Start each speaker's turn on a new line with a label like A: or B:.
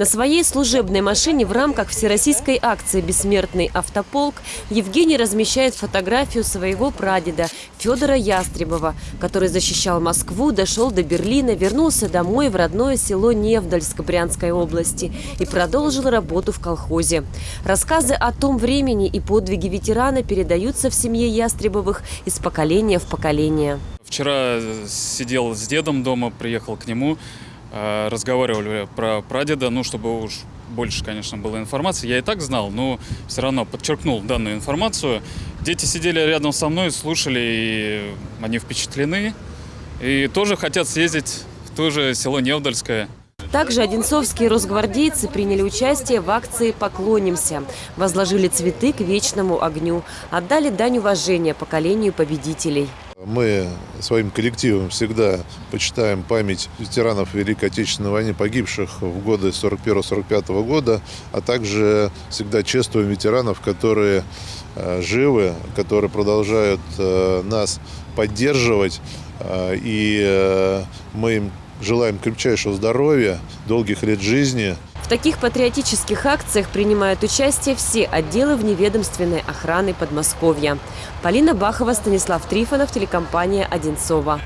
A: На своей служебной машине в рамках всероссийской акции «Бессмертный автополк» Евгений размещает фотографию своего прадеда Федора Ястребова, который защищал Москву, дошел до Берлина, вернулся домой в родное село Невдальск Брянской области и продолжил работу в колхозе. Рассказы о том времени и подвиги ветерана передаются в семье Ястребовых из поколения в поколение.
B: Вчера сидел с дедом дома, приехал к нему, разговаривали про прадеда, ну, чтобы уж больше, конечно, было информации. Я и так знал, но все равно подчеркнул данную информацию. Дети сидели рядом со мной, слушали, и они впечатлены. И тоже хотят съездить в то же село Невдальское.
A: Также одинцовские росгвардейцы приняли участие в акции «Поклонимся». Возложили цветы к вечному огню. Отдали дань уважения поколению победителей.
C: Мы своим коллективом всегда почитаем память ветеранов Великой Отечественной войны, погибших в годы 41-45 года, а также всегда чествуем ветеранов, которые э, живы, которые продолжают э, нас поддерживать. Э, и мы им желаем крепчайшего здоровья, долгих лет жизни.
A: В таких патриотических акциях принимают участие все отделы вневедомственной охраны Подмосковья. Полина Бахова, Станислав Трифонов, телекомпания «Одинцова».